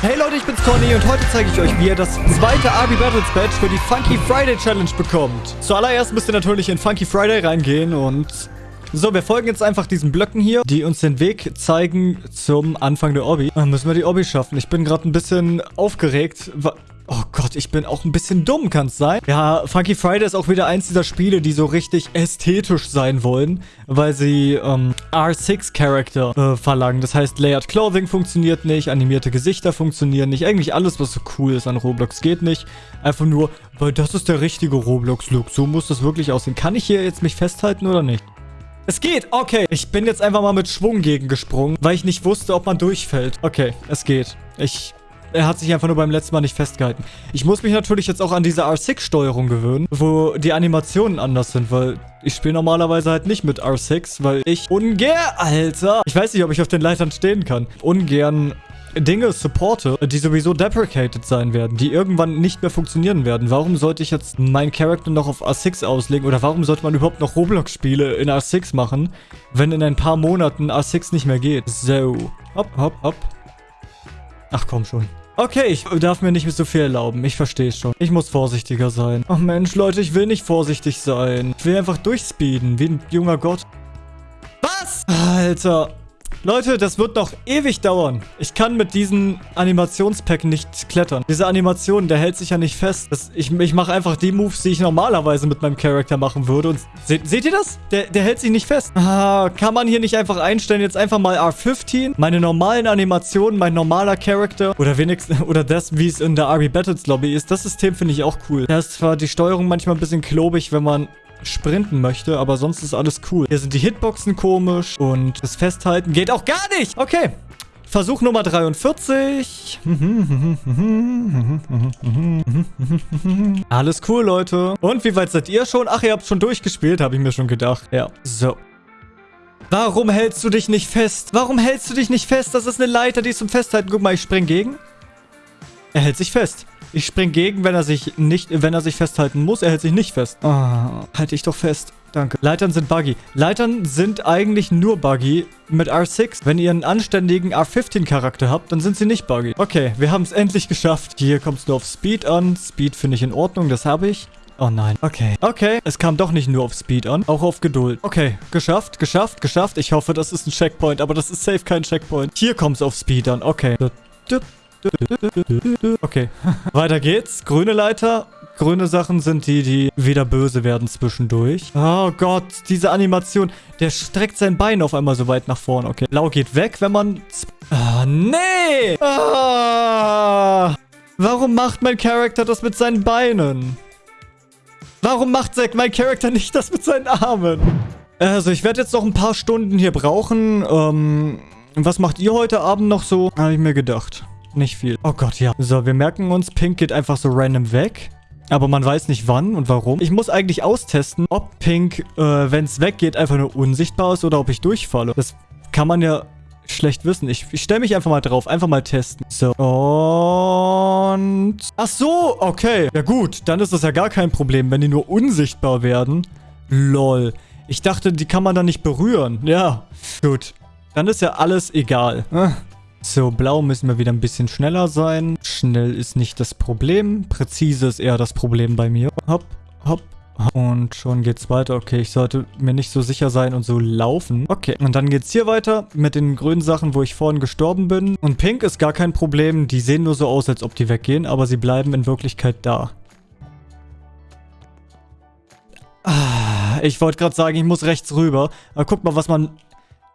Hey Leute, ich bin's Conny und heute zeige ich euch, wie ihr das zweite Arby Battles Badge für die Funky Friday Challenge bekommt. Zuallererst müsst ihr natürlich in Funky Friday reingehen und... So, wir folgen jetzt einfach diesen Blöcken hier, die uns den Weg zeigen zum Anfang der Obby. Dann müssen wir die Obby schaffen. Ich bin gerade ein bisschen aufgeregt. Oh Gott, ich bin auch ein bisschen dumm, kann es sein? Ja, Funky Friday ist auch wieder eins dieser Spiele, die so richtig ästhetisch sein wollen, weil sie ähm, R6-Charakter äh, verlangen. Das heißt, Layered Clothing funktioniert nicht, animierte Gesichter funktionieren nicht. Eigentlich alles, was so cool ist an Roblox, geht nicht. Einfach nur, weil das ist der richtige Roblox-Look. So muss das wirklich aussehen. Kann ich hier jetzt mich festhalten oder nicht? Es geht, okay. Ich bin jetzt einfach mal mit Schwung gegengesprungen, weil ich nicht wusste, ob man durchfällt. Okay, es geht. Ich er hat sich einfach nur beim letzten Mal nicht festgehalten. Ich muss mich natürlich jetzt auch an diese R6-Steuerung gewöhnen, wo die Animationen anders sind, weil ich spiele normalerweise halt nicht mit R6, weil ich ungern, Alter, ich weiß nicht, ob ich auf den Leitern stehen kann, ungern Dinge supporte, die sowieso deprecated sein werden, die irgendwann nicht mehr funktionieren werden. Warum sollte ich jetzt meinen Charakter noch auf R6 auslegen oder warum sollte man überhaupt noch Roblox-Spiele in R6 machen, wenn in ein paar Monaten R6 nicht mehr geht? So, hopp, hopp, hopp. Ach komm schon. Okay, ich darf mir nicht mehr so viel erlauben. Ich verstehe es schon. Ich muss vorsichtiger sein. Ach Mensch, Leute, ich will nicht vorsichtig sein. Ich will einfach durchspeeden, wie ein junger Gott. Was? Alter. Leute, das wird noch ewig dauern. Ich kann mit diesem Animationspack nicht klettern. Diese Animation, der hält sich ja nicht fest. Das, ich ich mache einfach die Moves, die ich normalerweise mit meinem Charakter machen würde. Und se seht ihr das? Der, der hält sich nicht fest. Ah, kann man hier nicht einfach einstellen, jetzt einfach mal R15? Meine normalen Animationen, mein normaler Charakter. Oder wenigstens, oder das, wie es in der RB Battles Lobby ist. Das System finde ich auch cool. Da ist zwar die Steuerung manchmal ein bisschen klobig, wenn man sprinten möchte, aber sonst ist alles cool. Hier sind die Hitboxen komisch und das Festhalten geht auch gar nicht. Okay. Versuch Nummer 43. Alles cool, Leute. Und wie weit seid ihr schon? Ach, ihr habt schon durchgespielt, habe ich mir schon gedacht. Ja, so. Warum hältst du dich nicht fest? Warum hältst du dich nicht fest? Das ist eine Leiter, die ist zum Festhalten. Guck mal, ich spring gegen. Er hält sich fest. Ich spring gegen, wenn er sich nicht, wenn er sich festhalten muss. Er hält sich nicht fest. Oh, halte ich doch fest. Danke. Leitern sind buggy. Leitern sind eigentlich nur buggy mit R6. Wenn ihr einen anständigen R15-Charakter habt, dann sind sie nicht buggy. Okay, wir haben es endlich geschafft. Hier kommt es nur auf Speed an. Speed finde ich in Ordnung, das habe ich. Oh nein. Okay. Okay. Es kam doch nicht nur auf Speed an, auch auf Geduld. Okay. Geschafft, geschafft, geschafft. Ich hoffe, das ist ein Checkpoint, aber das ist safe kein Checkpoint. Hier kommt es auf Speed an. Okay. Okay. Weiter geht's. Grüne Leiter. Grüne Sachen sind die, die wieder böse werden zwischendurch. Oh Gott, diese Animation. Der streckt sein Bein auf einmal so weit nach vorne. Okay. Blau geht weg, wenn man... Ah, nee! Ah, warum macht mein Charakter das mit seinen Beinen? Warum macht mein Charakter nicht das mit seinen Armen? Also, ich werde jetzt noch ein paar Stunden hier brauchen. Ähm, was macht ihr heute Abend noch so? Habe ich mir gedacht. Nicht viel. Oh Gott, ja. So, wir merken uns, Pink geht einfach so random weg. Aber man weiß nicht wann und warum. Ich muss eigentlich austesten, ob Pink, äh, wenn es weggeht, einfach nur unsichtbar ist oder ob ich durchfalle. Das kann man ja schlecht wissen. Ich, ich stelle mich einfach mal drauf. Einfach mal testen. So. Und... Ach so, okay. Ja gut, dann ist das ja gar kein Problem, wenn die nur unsichtbar werden. Lol. Ich dachte, die kann man dann nicht berühren. Ja, gut. Dann ist ja alles egal. So, blau müssen wir wieder ein bisschen schneller sein. Schnell ist nicht das Problem. Präzise ist eher das Problem bei mir. Hopp, hopp, und schon geht's weiter. Okay, ich sollte mir nicht so sicher sein und so laufen. Okay, und dann geht's hier weiter mit den grünen Sachen, wo ich vorhin gestorben bin. Und pink ist gar kein Problem. Die sehen nur so aus, als ob die weggehen, aber sie bleiben in Wirklichkeit da. Ah, ich wollte gerade sagen, ich muss rechts rüber. Aber guck mal, was man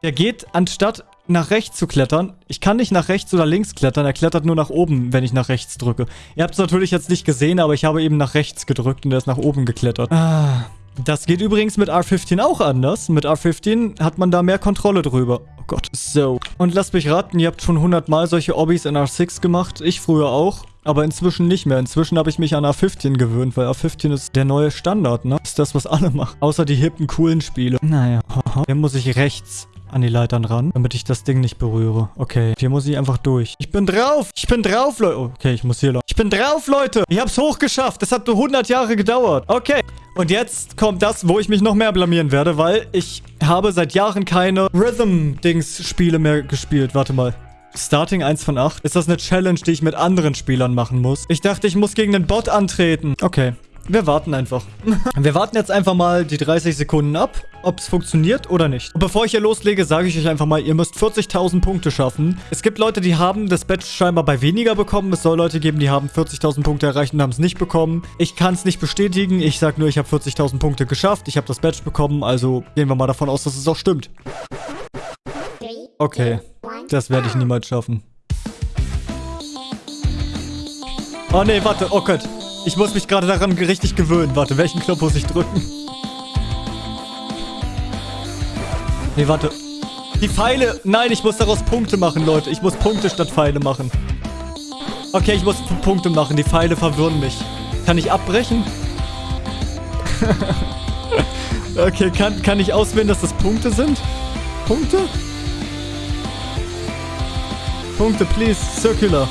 der geht, anstatt nach rechts zu klettern, ich kann nicht nach rechts oder links klettern, er klettert nur nach oben, wenn ich nach rechts drücke. Ihr habt es natürlich jetzt nicht gesehen, aber ich habe eben nach rechts gedrückt und er ist nach oben geklettert. Ah, das geht übrigens mit R15 auch anders. Mit R15 hat man da mehr Kontrolle drüber. Oh Gott. So. Und lasst mich raten, ihr habt schon 100 Mal solche Obbys in R6 gemacht. Ich früher auch. Aber inzwischen nicht mehr. Inzwischen habe ich mich an A15 gewöhnt, weil A15 ist der neue Standard, ne? Ist das, was alle machen. Außer die hippen, coolen Spiele. Naja. Hier muss ich rechts an die Leitern ran, damit ich das Ding nicht berühre. Okay, hier muss ich einfach durch. Ich bin drauf! Ich bin drauf, Leute! okay, ich muss hier lang. Ich bin drauf, Leute! Ich hab's hochgeschafft. Das hat nur 100 Jahre gedauert. Okay. Und jetzt kommt das, wo ich mich noch mehr blamieren werde, weil ich habe seit Jahren keine Rhythm-Dings-Spiele mehr gespielt. Warte mal. Starting 1 von 8. Ist das eine Challenge, die ich mit anderen Spielern machen muss? Ich dachte, ich muss gegen den Bot antreten. Okay. Wir warten einfach. Wir warten jetzt einfach mal die 30 Sekunden ab, ob es funktioniert oder nicht. Und bevor ich hier loslege, sage ich euch einfach mal, ihr müsst 40.000 Punkte schaffen. Es gibt Leute, die haben das Badge scheinbar bei weniger bekommen. Es soll Leute geben, die haben 40.000 Punkte erreicht und haben es nicht bekommen. Ich kann es nicht bestätigen. Ich sage nur, ich habe 40.000 Punkte geschafft. Ich habe das Badge bekommen. Also gehen wir mal davon aus, dass es auch stimmt. Okay. Das werde ich niemals schaffen. Oh nee, warte. Oh Gott. Ich muss mich gerade daran richtig gewöhnen. Warte, welchen Knopf muss ich drücken? Nee, warte. Die Pfeile. Nein, ich muss daraus Punkte machen, Leute. Ich muss Punkte statt Pfeile machen. Okay, ich muss Punkte machen. Die Pfeile verwirren mich. Kann ich abbrechen? okay, kann, kann ich auswählen, dass das Punkte sind? Punkte? Punkte, please. Circular.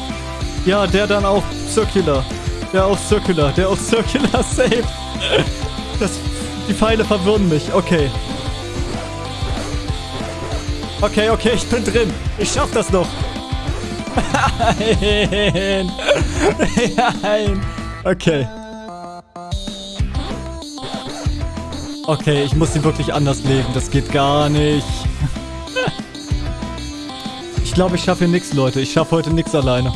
Ja, der dann auch. Circular. Der auch Circular. Der auch Circular. Safe. Das, die Pfeile verwirren mich. Okay. Okay, okay, ich bin drin. Ich schaff das noch. Nein. Nein. Okay. Okay, ich muss sie wirklich anders legen. Das geht gar nicht. Ich glaube, ich schaffe hier nichts, Leute. Ich schaffe heute nichts alleine.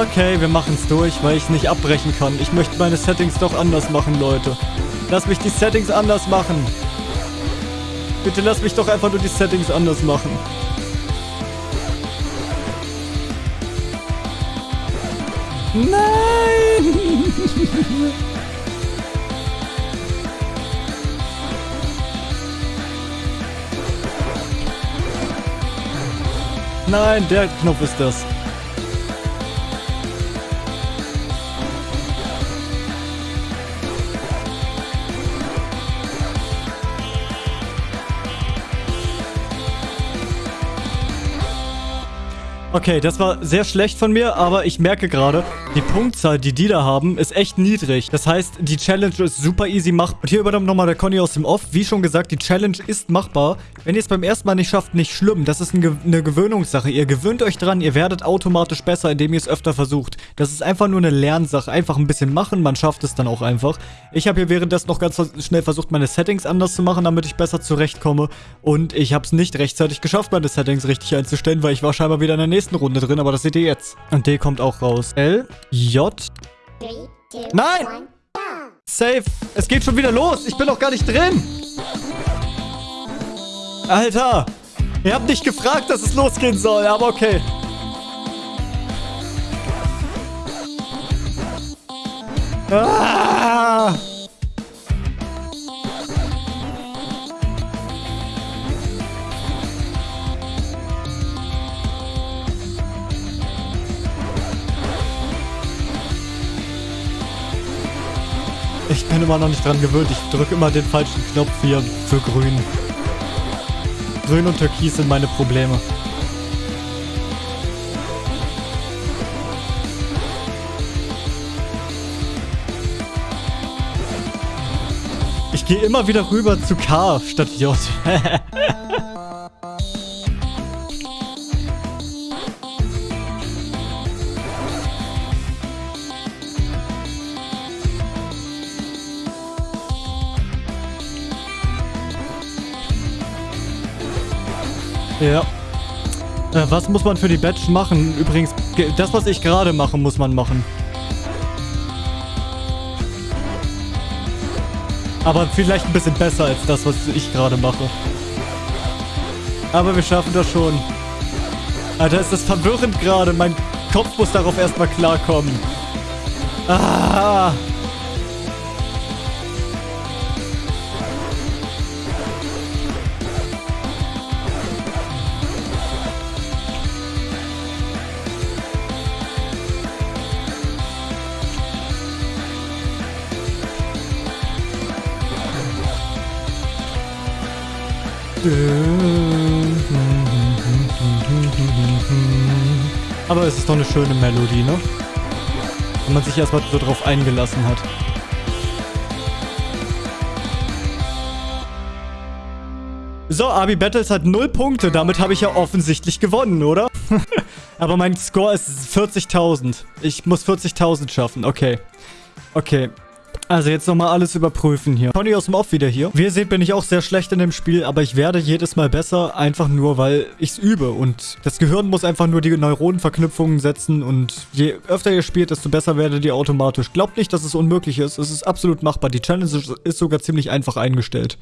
Okay, wir machen es durch, weil ich nicht abbrechen kann. Ich möchte meine Settings doch anders machen, Leute. Lass mich die Settings anders machen. Bitte lass mich doch einfach nur die Settings anders machen. Nein! Nein, der Knopf ist das. Okay, das war sehr schlecht von mir, aber ich merke gerade, die Punktzahl, die die da haben, ist echt niedrig. Das heißt, die Challenge ist super easy machbar. Und hier übernommen nochmal der Conny aus dem Off. Wie schon gesagt, die Challenge ist machbar. Wenn ihr es beim ersten Mal nicht schafft, nicht schlimm. Das ist eine Gewöhnungssache. Ihr gewöhnt euch dran, ihr werdet automatisch besser, indem ihr es öfter versucht. Das ist einfach nur eine Lernsache. Einfach ein bisschen machen, man schafft es dann auch einfach. Ich habe hier währenddessen noch ganz schnell versucht, meine Settings anders zu machen, damit ich besser zurechtkomme. Und ich habe es nicht rechtzeitig geschafft, meine Settings richtig einzustellen, weil ich war scheinbar wieder in der nächsten nächsten Runde drin, aber das seht ihr jetzt. Und D kommt auch raus. L, J. Nein! Safe. Es geht schon wieder los. Ich bin noch gar nicht drin. Alter. Ihr habt nicht gefragt, dass es losgehen soll, aber okay. Ah! Immer noch nicht dran gewöhnt. Ich drücke immer den falschen Knopf hier für grün. Grün und Türkis sind meine Probleme. Ich gehe immer wieder rüber zu K statt J. Ja. Äh, was muss man für die Badge machen? Übrigens, das, was ich gerade mache, muss man machen. Aber vielleicht ein bisschen besser als das, was ich gerade mache. Aber wir schaffen das schon. Alter, ist das verwirrend gerade. Mein Kopf muss darauf erstmal klarkommen. Ah. Aber es ist doch eine schöne Melodie, ne? Wenn man sich erstmal so drauf eingelassen hat. So, Abi Battles hat 0 Punkte. Damit habe ich ja offensichtlich gewonnen, oder? Aber mein Score ist 40.000. Ich muss 40.000 schaffen. Okay. Okay. Also jetzt nochmal alles überprüfen hier. Conny aus dem Off wieder hier. Wie ihr seht, bin ich auch sehr schlecht in dem Spiel, aber ich werde jedes Mal besser, einfach nur, weil ich es übe. Und das Gehirn muss einfach nur die Neuronenverknüpfungen setzen und je öfter ihr spielt, desto besser werdet ihr automatisch. Glaubt nicht, dass es unmöglich ist. Es ist absolut machbar. Die Challenge ist sogar ziemlich einfach eingestellt.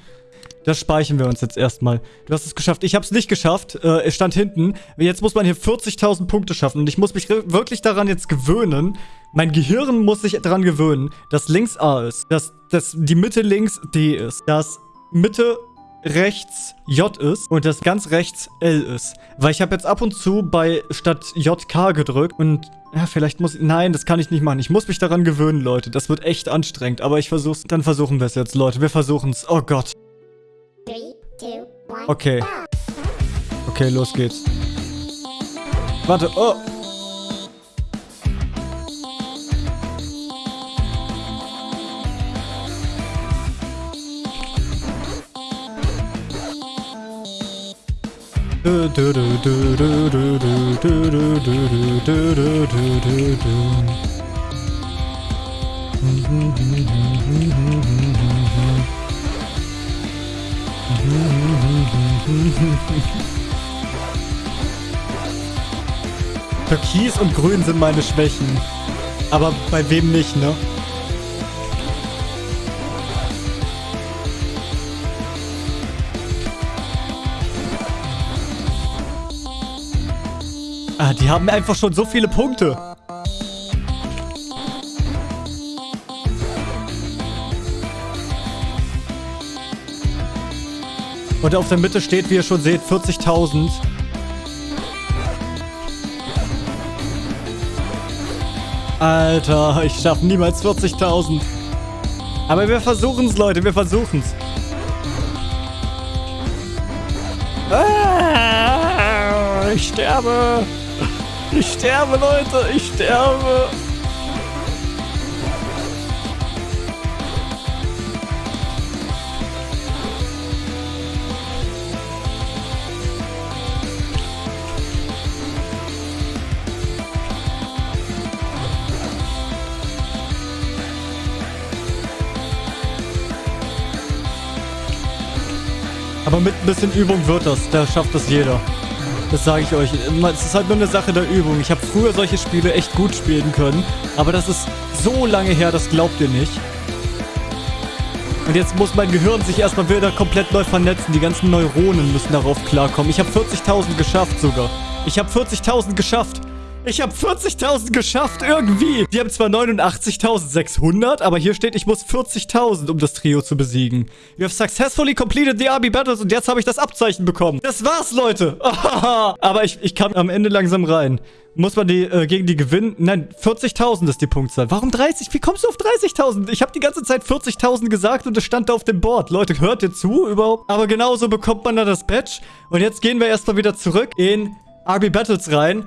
Das speichern wir uns jetzt erstmal. Du hast es geschafft. Ich habe es nicht geschafft. Äh, es stand hinten. Jetzt muss man hier 40.000 Punkte schaffen. Und ich muss mich wirklich daran jetzt gewöhnen, mein Gehirn muss sich daran gewöhnen, dass links A ist, dass, dass die Mitte links D ist, dass Mitte rechts J ist und das ganz rechts L ist. Weil ich habe jetzt ab und zu bei statt JK gedrückt und ja, vielleicht muss ich... Nein, das kann ich nicht machen. Ich muss mich daran gewöhnen, Leute. Das wird echt anstrengend. Aber ich versuch's. Dann versuchen wir es jetzt, Leute. Wir versuchen's. Oh Gott. Okay. Okay, los geht's. Warte, oh. Türkis und Grün sind meine Schwächen. Aber bei wem nicht, ne? Ah, die haben einfach schon so viele Punkte. Und auf der Mitte steht, wie ihr schon seht, 40.000. Alter, ich schaffe niemals 40.000. Aber wir versuchen es, Leute, wir versuchen es. Ah, ich sterbe. Ich sterbe, Leute, ich sterbe. Aber mit ein bisschen Übung wird das. Da schafft das jeder. Das sage ich euch. Es ist halt nur eine Sache der Übung. Ich habe früher solche Spiele echt gut spielen können. Aber das ist so lange her, das glaubt ihr nicht. Und jetzt muss mein Gehirn sich erstmal wieder komplett neu vernetzen. Die ganzen Neuronen müssen darauf klarkommen. Ich habe 40.000 geschafft sogar. Ich habe 40.000 geschafft. Ich habe 40.000 geschafft, irgendwie. Die haben zwar 89.600, aber hier steht, ich muss 40.000, um das Trio zu besiegen. You have successfully completed the RB Battles und jetzt habe ich das Abzeichen bekommen. Das war's, Leute. aber ich, ich kam am Ende langsam rein. Muss man die äh, gegen die gewinnen? Nein, 40.000 ist die Punktzahl. Warum 30? Wie kommst du auf 30.000? Ich habe die ganze Zeit 40.000 gesagt und es stand da auf dem Board. Leute, hört ihr zu überhaupt? Aber genauso bekommt man da das Badge. Und jetzt gehen wir erstmal wieder zurück in RB Battles rein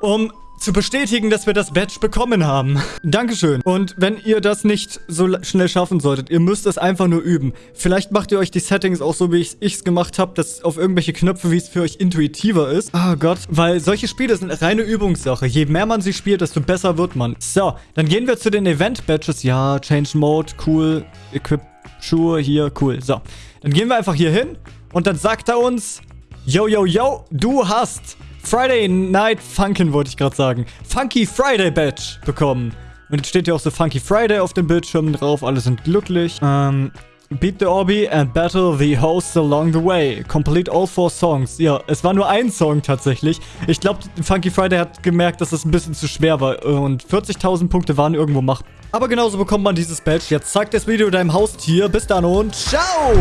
um zu bestätigen, dass wir das Badge bekommen haben. Dankeschön. Und wenn ihr das nicht so schnell schaffen solltet, ihr müsst es einfach nur üben. Vielleicht macht ihr euch die Settings auch so, wie ich es gemacht habe, dass auf irgendwelche Knöpfe, wie es für euch intuitiver ist. Oh Gott, weil solche Spiele sind reine Übungssache. Je mehr man sie spielt, desto besser wird man. So, dann gehen wir zu den Event-Badges. Ja, Change Mode, cool. Equip Schuhe, hier, cool. So, dann gehen wir einfach hier hin und dann sagt er uns, yo, yo, yo, du hast Friday Night Funkin' wollte ich gerade sagen. Funky Friday Badge bekommen. Und jetzt steht hier auch so Funky Friday auf dem Bildschirm drauf. Alle sind glücklich. Ähm, Beat the Obby and battle the hosts along the way. Complete all four songs. Ja, es war nur ein Song tatsächlich. Ich glaube, Funky Friday hat gemerkt, dass es ein bisschen zu schwer war. Und 40.000 Punkte waren irgendwo machbar. Aber genauso bekommt man dieses Badge. Jetzt zeigt das Video deinem Haustier. Bis dann und ciao!